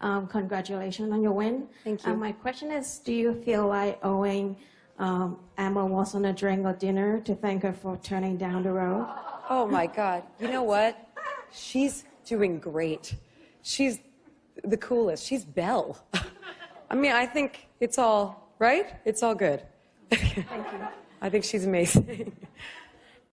Um, congratulations on your win. Thank uh, you. Um, my question is, do you feel like owing um, Emma Watson a drink or dinner to thank her for turning down the road? Oh my God. You know what? She's doing great. She's the coolest. She's Belle. I mean, I think it's all, right? It's all good. Thank you. I think she's amazing.